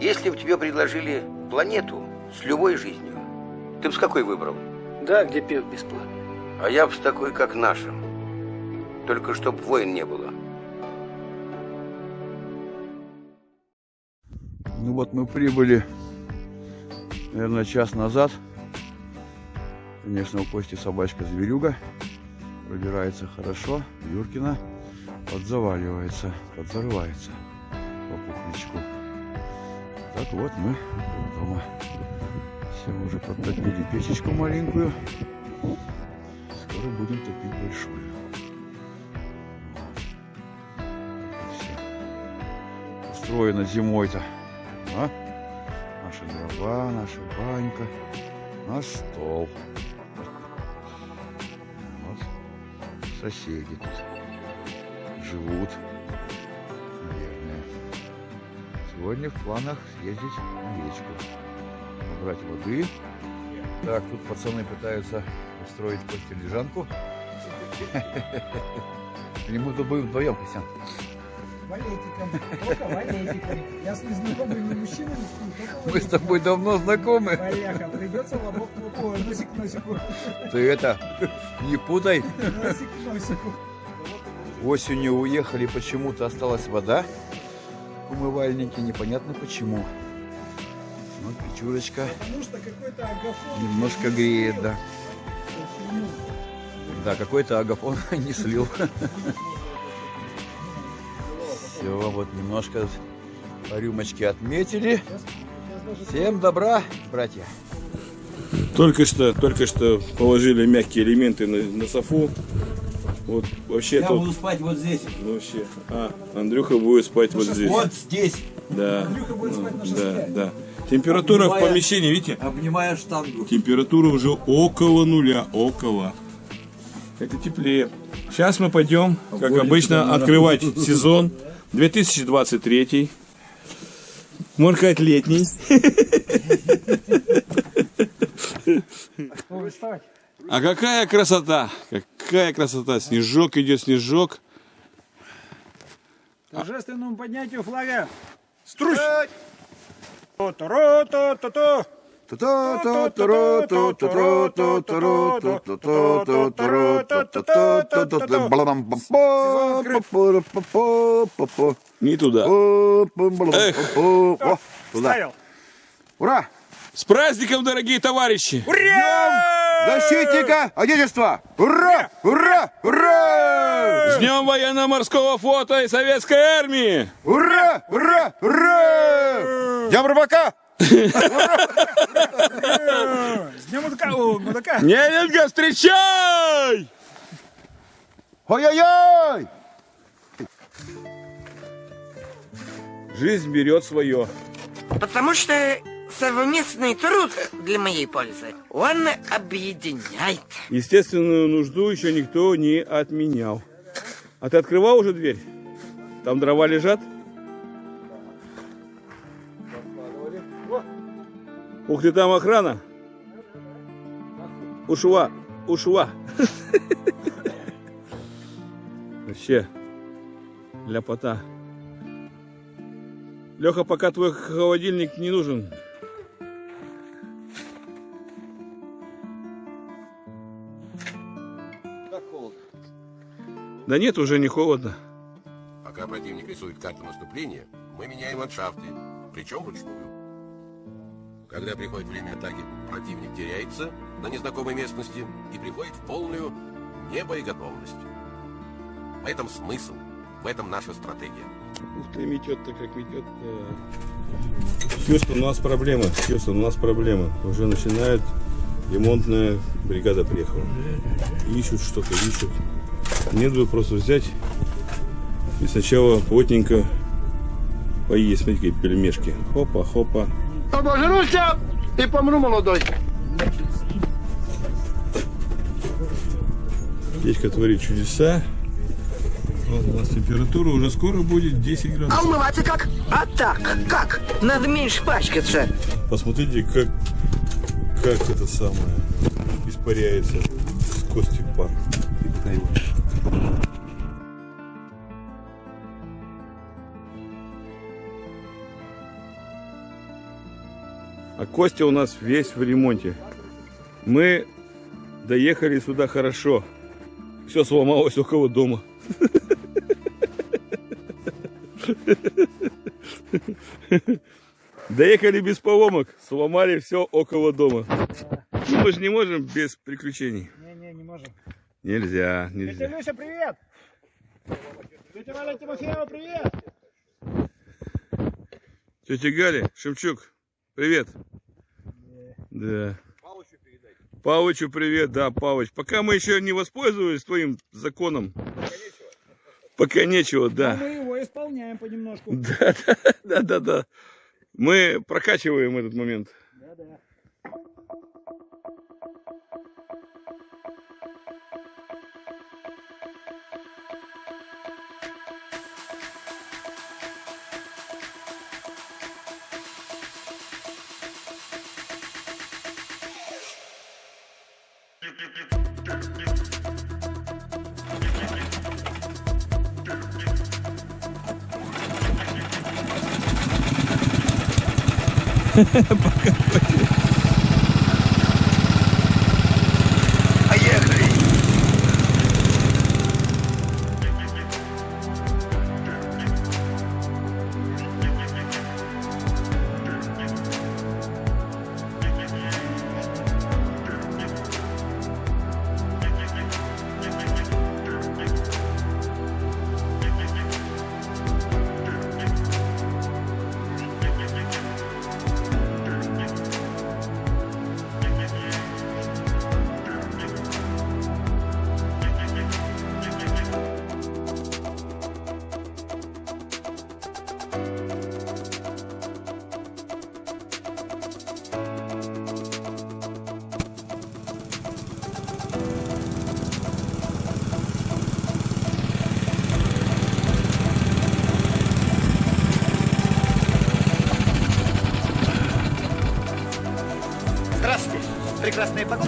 Если бы тебе предложили планету с любой жизнью, ты бы с какой выбрал? Да, где пив бесплатно. А я бы с такой, как наша. Только чтоб войн не было. Ну вот мы прибыли, наверное, час назад. Конечно, у Кости собачка-зверюга. Пробирается хорошо. Юркина подзаваливается, подзарывается по пухлячку. Так вот мы дома. Все уже подтопили печечку маленькую. Скоро будем топить большую. Все. Устроено зимой-то. А? Наши дрова, наша банька, наш стол. Вот соседи тут живут, Сегодня в планах съездить на речку, набрать воды. Так, тут пацаны пытаются устроить Косте лежанку. Или мы будем вдвоем, Костян? Валетиком, только валетиком. Я с незнакомыми мужчинами сплю, Мы с тобой давно знакомы. Валяха, придется лобок лобку, носик к носику, Ты это, не путай. носик к носику. Осенью уехали, почему-то осталась вода умывальнике, непонятно почему. Вот печурочка немножко греет, да. Да, какой-то агафон не слил. Все, вот немножко по рюмочке отметили. Всем добра, братья. Только что, только что положили мягкие элементы на, на софу. Вот вообще тут спать вот здесь. вообще. А, Андрюха будет спать вот здесь. Вот здесь. Да. Андрюха будет спать на Да, шестке. да. Температура в Обнимая- помещении, видите? Обнимая штангу. Температура уже около нуля, около. Это теплее. Сейчас мы пойдем, как обычно, открывать сезон 2023. Можно сказать, летний. А какая красота! Какая красота! Снежок идет, снежок. Торжественному поднятию флага. Струсь! То-то-ро-то-то-то. Не туда. Эх. О, туда. Ура! С праздником, дорогие товарищи! Защитника Отечества! Ура! Ура! Ура! С Днем военно-морского флота и советской армии! Ура! Ура! Ура! Днем рыбака! С днем мудака. Нелюдка, встречай! Ой-ой-ой! Жизнь берет свое. Потому что совместный труд для моей пользы, он объединяет. Естественную нужду еще никто не отменял. А ты открывал уже дверь? Там дрова лежат? Ух ты, там охрана. Ушла, ушла. Вообще, ляпота. Леха, пока твой холодильник не нужен. Да нет, уже не холодно. Пока противник рисует карту наступления, мы меняем ландшафты, причем вручную. Когда приходит время атаки, противник теряется на незнакомой местности и приходит в полную небоеготовность. В этом смысл, в этом наша стратегия. Ух ты, метет-то как метет. Хьюстон, у нас проблема. Хьюстон, у нас проблема. Уже начинает ремонтная бригада приехала. Ищут что-то, ищут. Мне надо просто взять и сначала плотненько поесть. Смотрите, какие пельмешки. Хопа, хопа. Обожруся и помру молодой. Печка творит чудеса. Вот у нас температура уже скоро будет 10 А градусов. умываться как? А так, как? Надо меньше пачкаться. Посмотрите, как, как это самое испаряется Костя у нас весь в ремонте. Мы доехали сюда хорошо. Все сломалось около дома. Доехали без поломок, сломали все около дома. Ну, мы же не можем без приключений. Не-не, не можем. Нельзя, Тетя нельзя. Люся, привет! Тетя Валя Тимофеева, привет! Тетя Галя, Шевчук, привет. Да. Павычу привет, да, Павыч. Пока мы еще не воспользовались твоим законом. Пока нечего, да. мы его исполняем понемножку. Да, да, да, да, да. Мы прокачиваем этот момент. Да-да. Поехали!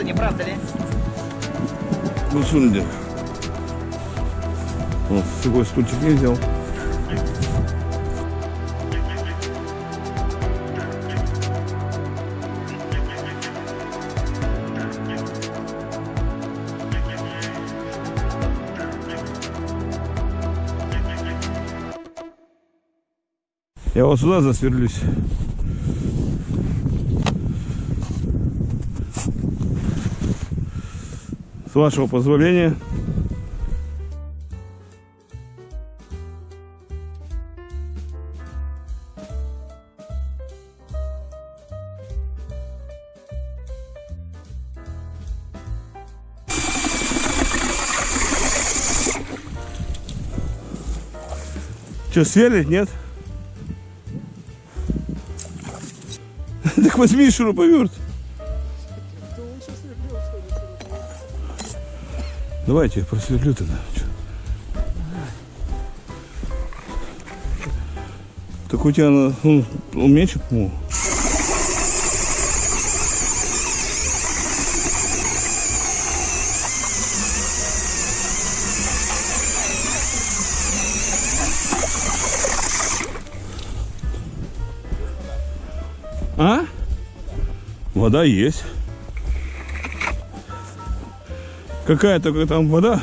Погода, не правда ли? Ну, сундер. Вот, другой стульчик не взял. Я вот сюда засверлюсь. Вашего позволения. Что, сверлить, нет? Так возьми шуруповерт. Давайте просверлю тогда. Так у тебя на- ну, он меньше, по-моему. А? Вода есть. Какая только там вода?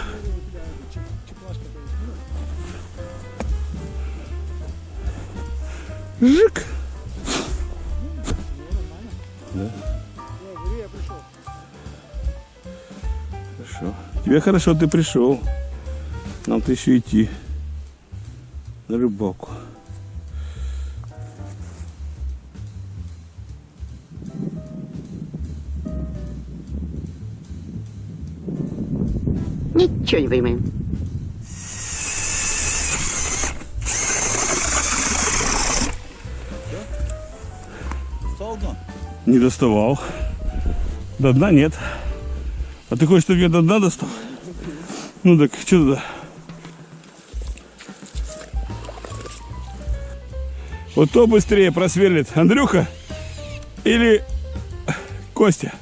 Жик. Да. Хорошо. Тебе хорошо, ты пришел. Нам-то еще идти на рыбалку. Ничего не понимаю. Не доставал. До дна нет. А ты хочешь, чтобы я до дна достал? Ну так, что туда? Вот кто быстрее просверлит, Андрюха или Костя?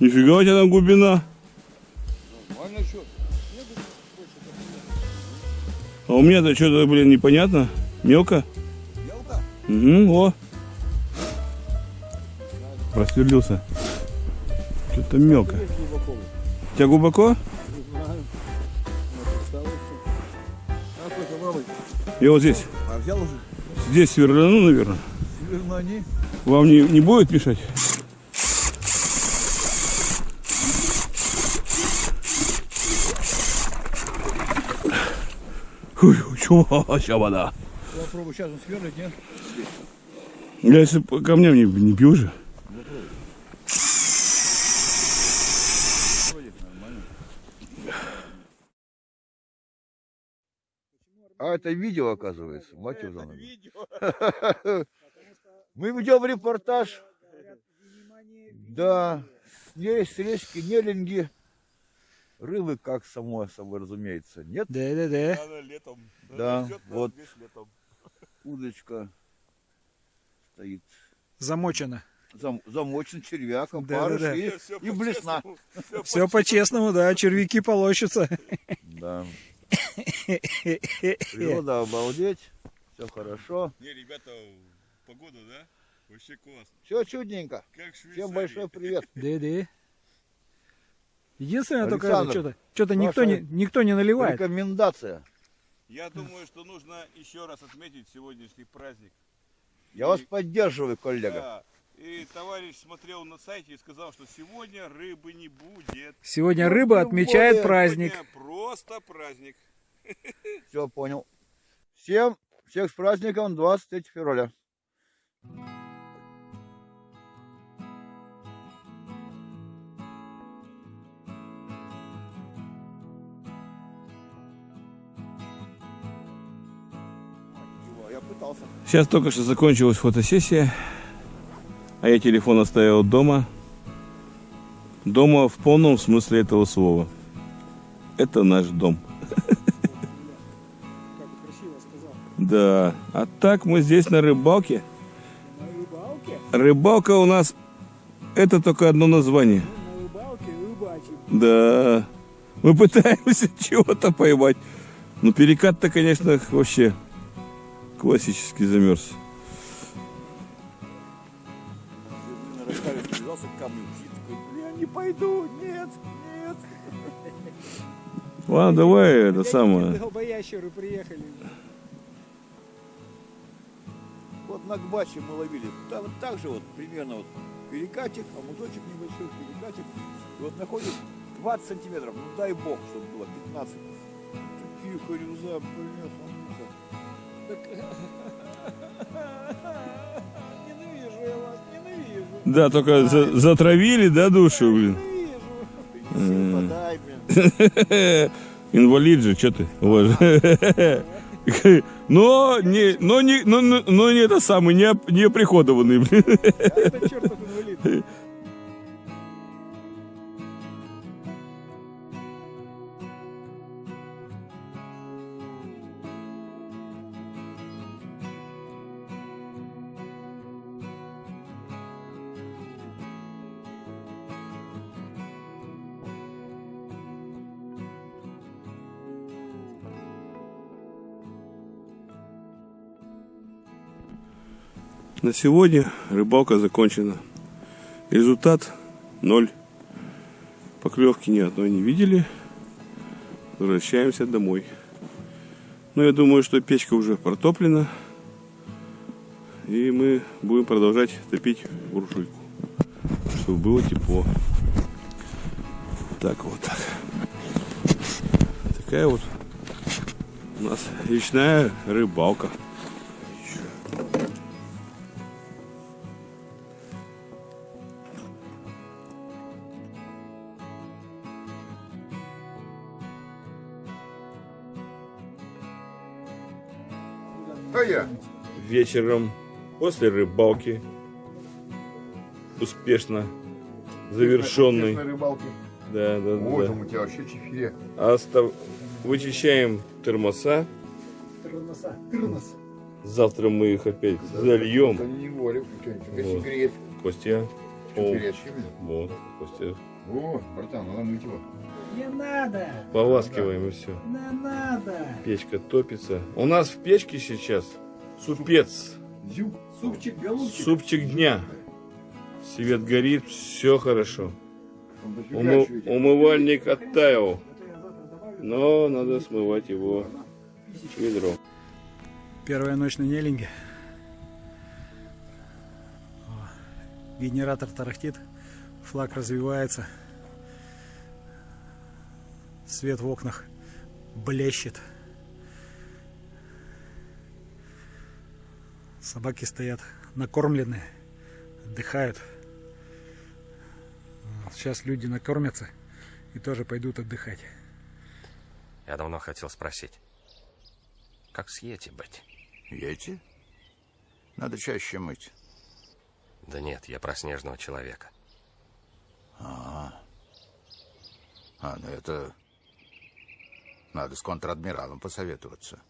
Нифига у тебя там глубина. А у меня-то что-то, блин, непонятно. Мелко. Мелко? Угу, о. Просверлился. Что-то мелко. У тебя глубоко? Я вот здесь. А взял уже? Здесь сверляну, наверное. Северные. Вам не, не будет мешать? Ща вода. Попробуй сейчас он сверлит, нет? Я если по камням не, не бью же. А это видео, оказывается, мать его. Мы ведем репортаж. Да, есть речки Нелинги. Рыбы, как само собой разумеется, нет. Да-да-да. Да, вот удочка стоит. Замочено. Зам, замочен червяком, Да, парыш да, да. и, и блесна. Все по-честному, да, червяки полощутся. Да. Природа обалдеть. Все хорошо. Не, ребята, погода, да? Вообще классно. Все чудненько. Как Всем большой привет. Да-да. Единственное, только Александр, что-то что никто не, никто не наливает. Рекомендация. Я думаю, что нужно еще раз отметить сегодняшний праздник. Я вас поддерживаю, коллега. Да. И товарищ смотрел на сайте и сказал, что сегодня рыбы не будет. Сегодня рыба тем отмечает более праздник. Сегодня просто праздник. Все понял. Всем, всех с праздником 23 февраля. Сейчас только что закончилась фотосессия, а я телефон оставил дома. Дома в полном смысле этого слова. Это наш дом. Да, а так мы здесь на рыбалке. На рыбалке? Рыбалка у нас это только одно название. На рыбалке рыбачим. Да, мы пытаемся чего-то поймать. Но перекат-то, конечно, вообще классический замерз. Не пойду, нет, нет. Ладно, давай это самое. Долбоящеры приехали. Вот на Гбаче мы ловили, там вот так же вот, примерно вот перекатик, а музочек небольшой, перекатик. И вот находит 20 сантиметров, ну дай бог, чтобы было 15. Такие хорюза, бляха, Ненавижу я вас, ненавижу. Да, только за- затравили, да, душу, блин. блин. Инвалид же, что ты? Но не, но не, но, но, не это самый, не, не оприходованный, блин. На сегодня рыбалка закончена. Результат ноль. Поклевки ни одной не видели. Возвращаемся домой. Но я думаю, что печка уже протоплена. И мы будем продолжать топить буржуйку. Чтобы было тепло. Так вот так. Такая вот у нас речная рыбалка. Вечером после рыбалки успешно завершенный. рыбалке. Да, да, Вот да. он у тебя вообще чефире. Остав- Вычищаем термоса. Тырноса. Тырнос. Завтра мы их опять зальем. Они не что-нибудь Вот. Костя. Горячими? вот, Костя О, братан, надо мыть его. Не надо! Поласкиваем и все. Не надо! Печка топится. У нас в печке сейчас супец. Зюк. Супчик, голубчик. Супчик дня. Свет горит, все хорошо. Умы- умывальник оттаял. Но надо смывать его ведром. Первая ночь на Неллинге. О, Генератор тарахтит, флаг развивается. Свет в окнах блещет. Собаки стоят накормленные, отдыхают. Сейчас люди накормятся и тоже пойдут отдыхать. Я давно хотел спросить. Как с Йети быть? Яйти? Надо чаще мыть. Да нет, я про снежного человека. А, а ну это... Надо с контр-адмиралом посоветоваться.